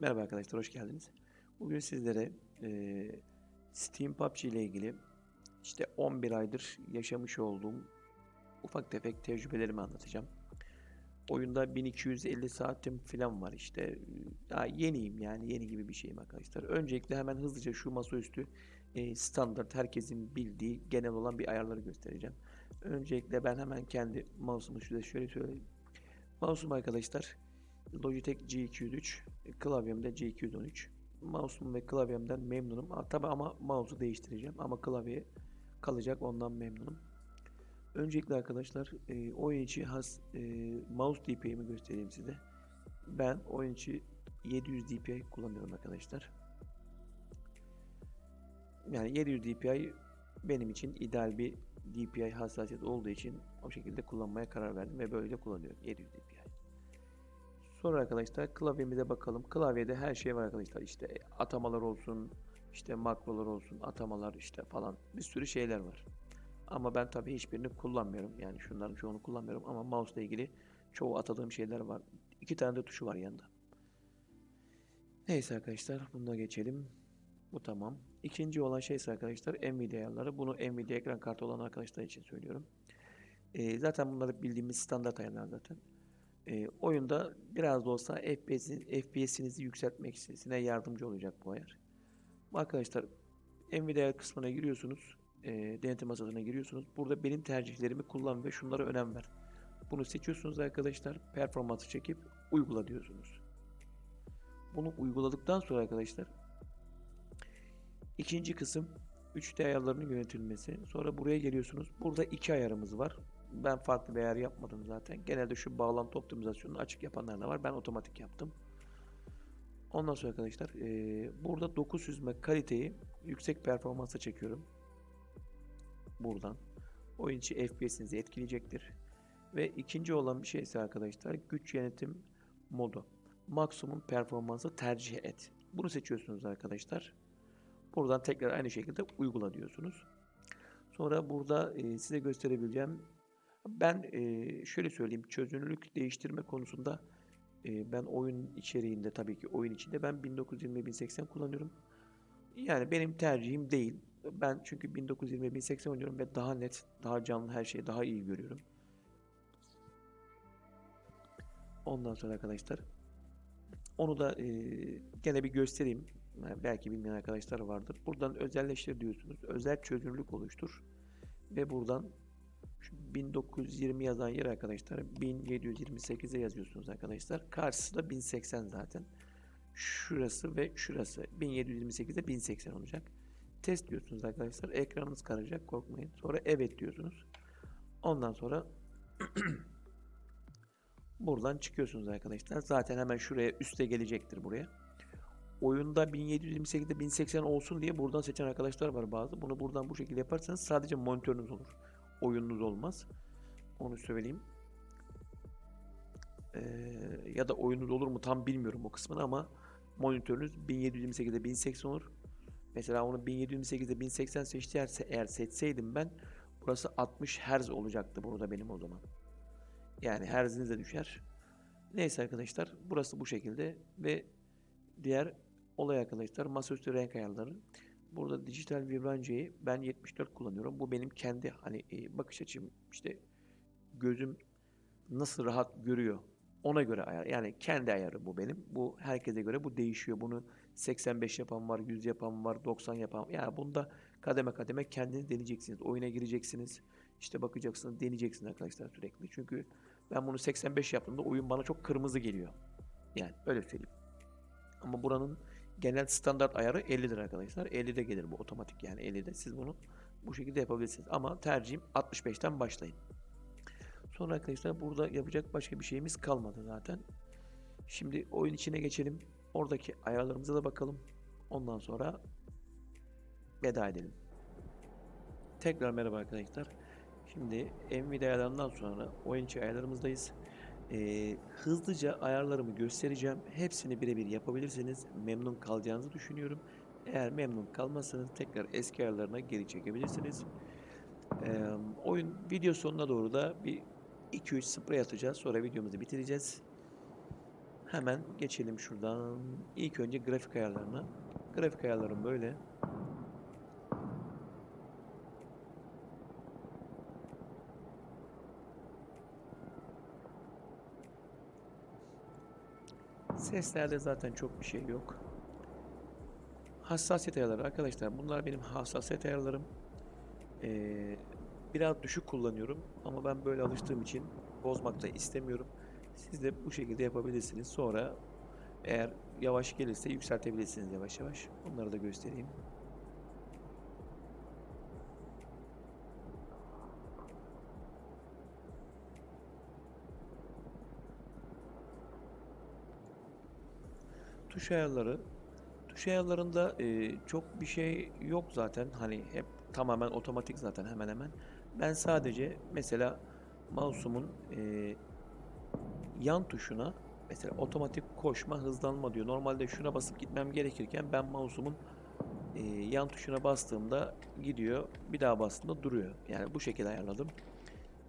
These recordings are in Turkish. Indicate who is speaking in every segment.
Speaker 1: Merhaba arkadaşlar, hoş geldiniz. Bugün sizlere eee, Steam PUBG ile ilgili işte 11 aydır yaşamış olduğum ufak tefek tecrübelerimi anlatacağım. Oyunda 1250 saatim falan var işte. Daha yeniyim yani yeni gibi bir şeyim arkadaşlar. Öncelikle hemen hızlıca şu masaüstü eee, standart herkesin bildiği genel olan bir ayarları göstereceğim. Öncelikle ben hemen kendi mouse'umu size şöyle söyleyeyim. Mouse'um arkadaşlar Logitech G203, klavyem de G213. Mouse'um ve klavyemden memnunum. Ha, Tabi ama mouse'u değiştireceğim ama klavye kalacak ondan memnunum. Öncelikle arkadaşlar e, oyun içi has e, mouse DPI'mi göstereyim size. Ben oyun içi 700 DPI kullanıyorum arkadaşlar. Yani 700 DPI benim için ideal bir DPI hassasiyeti olduğu için o şekilde kullanmaya karar verdim ve böyle kullanıyorum 700 DPI. Sonra arkadaşlar klavyemize bakalım. Klavyede her şey var arkadaşlar. İşte atamalar olsun, işte makrolar olsun, atamalar işte falan bir sürü şeyler var. Ama ben tabii hiçbirini kullanmıyorum. Yani şunların çoğunu kullanmıyorum ama mouse ile ilgili çoğu atadığım şeyler var. İki tane de tuşu var yanında. Neyse arkadaşlar buna geçelim. Bu tamam. İkinci olan şey ise arkadaşlar Nvidia ayarları. Bunu Nvidia ekran kartı olan arkadaşlar için söylüyorum. Ee, zaten bunları bildiğimiz standart ayarlar zaten. E, oyunda biraz da olsa FPS'in, FPS'inizi yükseltmesine yardımcı olacak bu ayar. Arkadaşlar Nvidia kısmına giriyorsunuz. E, denetim masasına giriyorsunuz. Burada benim tercihlerimi kullan ve şunlara önem ver. Bunu seçiyorsunuz arkadaşlar. Performansı çekip uygula diyorsunuz. Bunu uyguladıktan sonra arkadaşlar ikinci kısım 3D ayarlarının yönetilmesi. Sonra buraya geliyorsunuz. Burada iki ayarımız var. Ben farklı bir ayar yapmadım zaten. Genelde şu bağlantı optimizasyonunu açık yapanlar da var. Ben otomatik yaptım. Ondan sonra arkadaşlar eee, burada doku süzme kaliteyi yüksek performansa çekiyorum. Buradan. Oyun içi FPS'inizi etkileyecektir. Ve ikinci olan bir şey ise arkadaşlar güç yönetim modu. Maksimum performansı tercih et. Bunu seçiyorsunuz arkadaşlar. Buradan tekrar aynı şekilde uygula diyorsunuz. Sonra burada e, size gösterebileceğim ben e, şöyle söyleyeyim çözünürlük değiştirme konusunda e, ben oyun içeriğinde tabii ki oyun içinde ben 1920-1080 kullanıyorum. Yani benim tercihim değil. Ben çünkü 1920-1080 oynuyorum ve daha net, daha canlı her şeyi daha iyi görüyorum. Ondan sonra arkadaşlar onu da e, gene bir göstereyim. Yani belki bilmeyen arkadaşlar vardır. Buradan özelleştir diyorsunuz. Özel çözünürlük oluştur. Ve buradan şu 1920 yazan yer arkadaşlar 1728'e yazıyorsunuz arkadaşlar. Karşısı da 1080 zaten. Şurası ve şurası 1728'de 1080 olacak. Test diyorsunuz arkadaşlar. Ekranınız kararacak korkmayın. Sonra evet diyorsunuz. Ondan sonra buradan çıkıyorsunuz arkadaşlar. Zaten hemen şuraya üste gelecektir buraya. Oyunda 1728'de 1080 olsun diye buradan seçen arkadaşlar var bazı. Bunu buradan bu şekilde yaparsanız sadece monitörünüz olur oyununuz olmaz. Onu söyleyeyim. Ee, ya da oyunuz olur mu tam bilmiyorum o kısmını ama monitörünüz 1728'de 1080 olur. Mesela onu 1728'de 1080 seçtilerse eğer seçseydim ben burası 60 Hz olacaktı burada benim o zaman. Yani Hz'iniz de düşer. Neyse arkadaşlar burası bu şekilde ve diğer olay arkadaşlar masaüstü renk ayarları. Burada dijital vibrancayı ben 74 kullanıyorum. Bu benim kendi hani e, bakış açım işte gözüm nasıl rahat görüyor ona göre ayar. Yani kendi ayarı bu benim. Bu herkese göre bu değişiyor. Bunu 85 yapan var, 100 yapan var, 90 yapan. Yani bunda kademe kademe kendiniz deneyeceksiniz. Oyuna gireceksiniz. İşte bakacaksınız, deneyeceksiniz arkadaşlar sürekli. Çünkü ben bunu 85 yaptığımda oyun bana çok kırmızı geliyor. Yani öyle söyleyeyim. Ama buranın genel standart ayarı 50'dir arkadaşlar. 50'de gelir bu otomatik yani 50'de. Siz bunu bu şekilde yapabilirsiniz. Ama tercihim 65'ten başlayın. Sonra arkadaşlar burada yapacak başka bir şeyimiz kalmadı zaten. Şimdi oyun içine geçelim. Oradaki ayarlarımıza da bakalım. Ondan sonra veda edelim. Tekrar merhaba arkadaşlar. Şimdi Nvidia ayarlarından sonra oyun içi ayarlarımızdayız. Ee, hızlıca ayarlarımı göstereceğim. Hepsini birebir yapabilirsiniz. Memnun kalacağınızı düşünüyorum. Eğer memnun kalmazsanız tekrar eski ayarlarına geri çekebilirsiniz. Ee, oyun video sonuna doğru da bir 2-3 sprey atacağız. Sonra videomuzu bitireceğiz. Hemen geçelim şuradan. İlk önce grafik ayarlarına. Grafik ayarlarım böyle. Seslerde zaten çok bir şey yok. Hassasiyet ayarları arkadaşlar. Bunlar benim hassasiyet ayarlarım. Ee, biraz düşük kullanıyorum ama ben böyle alıştığım için bozmak da istemiyorum. Siz de bu şekilde yapabilirsiniz. Sonra eğer yavaş gelirse yükseltebilirsiniz yavaş yavaş. Onları da göstereyim. Tuş ayarları. Tuş ayarlarında e, çok bir şey yok zaten. Hani hep tamamen otomatik zaten hemen hemen. Ben sadece mesela mouse'umun e, yan tuşuna mesela otomatik koşma hızlanma diyor. Normalde şuna basıp gitmem gerekirken ben mouse'umun e, yan tuşuna bastığımda gidiyor. Bir daha bastığımda duruyor. Yani bu şekilde ayarladım.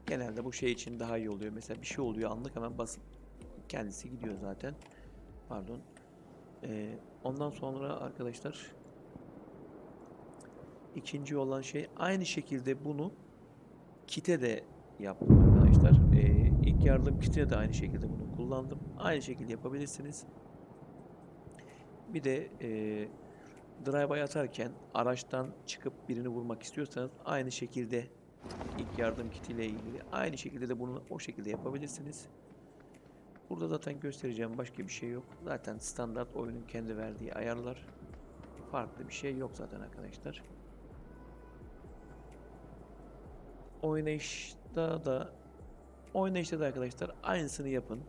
Speaker 1: Genelde bu şey için daha iyi oluyor. Mesela bir şey oluyor anlık hemen basıp kendisi gidiyor zaten. Pardon. E, ondan sonra arkadaşlar ikinci olan şey aynı şekilde bunu kite de yaptım arkadaşlar. Ee, ilk yardım kitine de aynı şekilde bunu kullandım. Aynı şekilde yapabilirsiniz. Bir de e, drive'a atarken araçtan çıkıp birini vurmak istiyorsanız aynı şekilde ilk yardım kitiyle ilgili aynı şekilde de bunu o şekilde yapabilirsiniz. Burada zaten göstereceğim başka bir şey yok. Zaten standart oyunun kendi verdiği ayarlar. Farklı bir şey yok zaten arkadaşlar. Oynayışta da oynayışta da arkadaşlar aynısını yapın.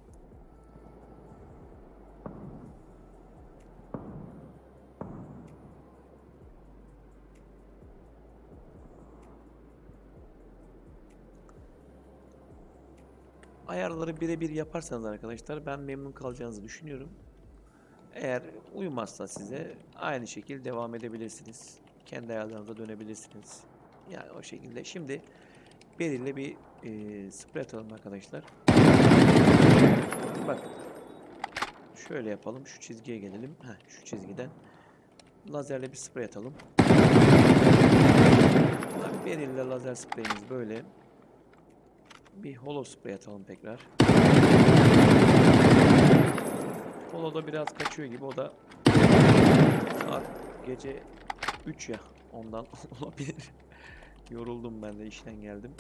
Speaker 1: Ayarları birebir yaparsanız arkadaşlar ben memnun kalacağınızı düşünüyorum. Eğer uymazsa size aynı şekilde devam edebilirsiniz. Kendi ayarlarınıza dönebilirsiniz. Yani o şekilde. Şimdi belirli bir e, sprey atalım arkadaşlar. Bak. Şöyle yapalım. Şu çizgiye gelelim. Heh, şu çizgiden. Lazerle bir sprey atalım. Belirli lazer spreyimiz böyle. Bir holo sprey atalım tekrar. Holo da biraz kaçıyor gibi. O da saat gece 3 ya. Ondan olabilir. Yoruldum ben de işten geldim.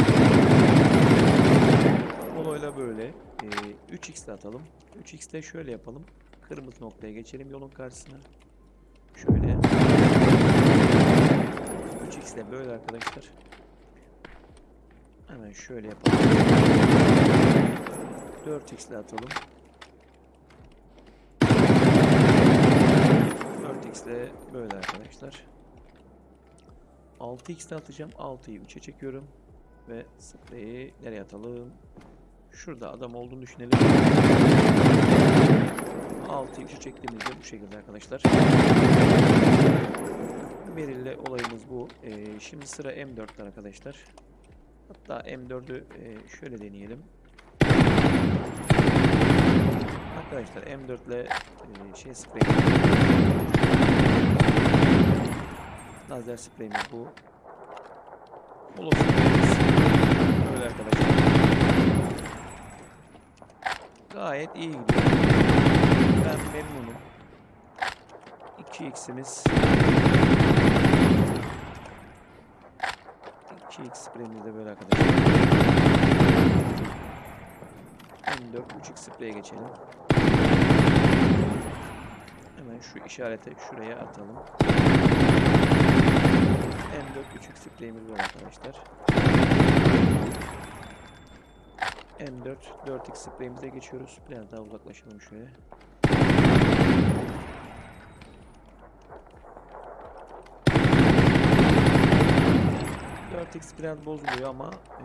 Speaker 1: Holo'yla böyle. Ee, 3x de atalım. 3x de şöyle yapalım. Kırmızı noktaya geçelim yolun karşısına. Şöyle. 3x de böyle arkadaşlar. Hemen şöyle yapalım. 4x ile atalım. 4x ile böyle arkadaşlar. 6x ile atacağım. 6'yı 3'e çekiyorum. Ve spreyi nereye atalım? Şurada adam olduğunu düşünelim. 6'yı 3'e çektiğimizde bu şekilde arkadaşlar. Belirli olayımız bu. Ee, şimdi sıra M4'te arkadaşlar. Hatta M4'ü e, şöyle deneyelim. Arkadaşlar M4 ile e, şey sprey lazer spreyimiz bu. Spreyimiz böyle arkadaşlar. Gayet iyi gidiyor. Ben memnunum. 2x'imiz 2x spreyimiz de böyle arkadaşlar. M4 3x spreye geçelim. Hemen şu işarete şuraya atalım. M4 3x spreyimiz var arkadaşlar. M4 4x spreyimize geçiyoruz. Biraz daha uzaklaşalım şöyle. X biraz bozuluyor ama e,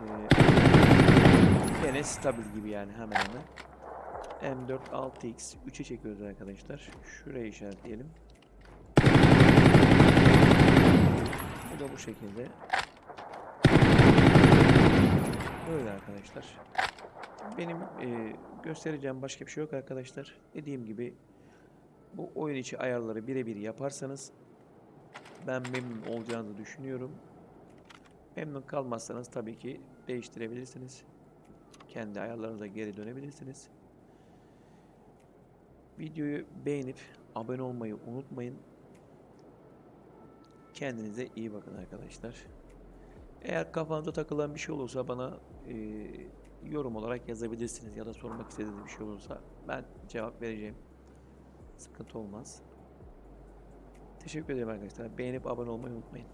Speaker 1: gene stabil gibi yani hemen hemen. M4 6x 3'e çekiyoruz arkadaşlar. Şuraya işaretleyelim. Bu da bu şekilde. Böyle arkadaşlar. benim e, göstereceğim başka bir şey yok arkadaşlar. Dediğim gibi bu oyun içi ayarları birebir yaparsanız ben memnun olacağınızı düşünüyorum. Memnun kalmazsanız tabii ki değiştirebilirsiniz. Kendi ayarlarınıza geri dönebilirsiniz. Videoyu beğenip abone olmayı unutmayın. Kendinize iyi bakın arkadaşlar. Eğer kafanıza takılan bir şey olursa bana e, yorum olarak yazabilirsiniz ya da sormak istediğiniz bir şey olursa ben cevap vereceğim. Sıkıntı olmaz. Teşekkür ederim arkadaşlar. Beğenip abone olmayı unutmayın.